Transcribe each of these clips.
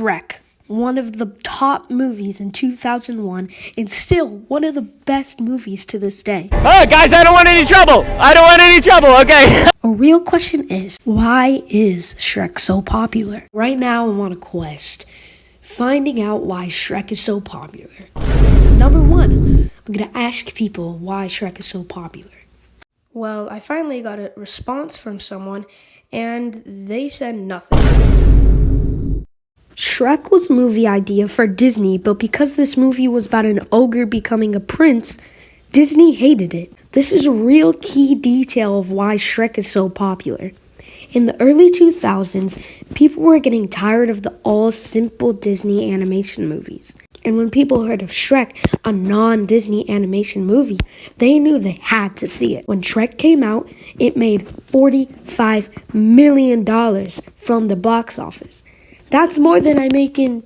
Shrek, one of the top movies in 2001, and still one of the best movies to this day. Oh, guys, I don't want any trouble. I don't want any trouble, okay? A real question is why is Shrek so popular? Right now, I'm on a quest finding out why Shrek is so popular. Number one, I'm gonna ask people why Shrek is so popular. Well, I finally got a response from someone, and they said nothing. Shrek was a movie idea for Disney, but because this movie was about an ogre becoming a prince, Disney hated it. This is a real key detail of why Shrek is so popular. In the early 2000s, people were getting tired of the all simple Disney animation movies. And when people heard of Shrek, a non Disney animation movie, they knew they had to see it. When Shrek came out, it made $45 million from the box office. That's more than I make in.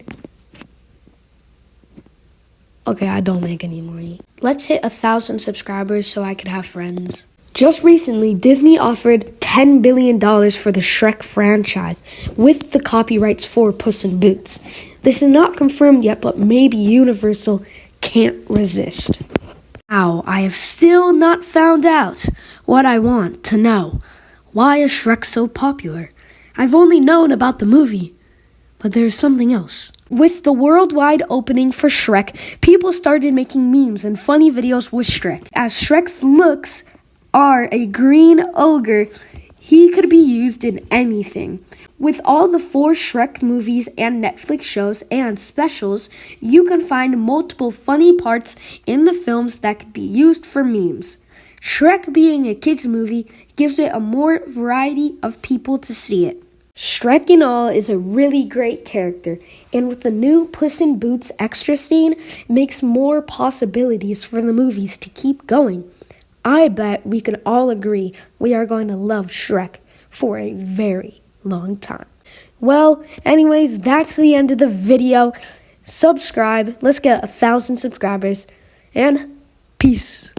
Okay, I don't make any money. Let's hit a thousand subscribers so I could have friends. Just recently, Disney offered $10 billion for the Shrek franchise with the copyrights for Puss in Boots. This is not confirmed yet, but maybe Universal can't resist. Now, I have still not found out what I want to know. Why is Shrek so popular? I've only known about the movie, but there's something else. With the worldwide opening for Shrek, people started making memes and funny videos with Shrek. As Shrek's looks are a green ogre, he could be used in anything. With all the four Shrek movies and Netflix shows and specials, you can find multiple funny parts in the films that could be used for memes. Shrek being a kids movie gives it a more variety of people to see it. Shrek and all is a really great character, and with the new Puss in Boots extra scene, makes more possibilities for the movies to keep going. I bet we can all agree we are going to love Shrek for a very long time. Well, anyways, that's the end of the video. Subscribe. Let's get a thousand subscribers. And peace.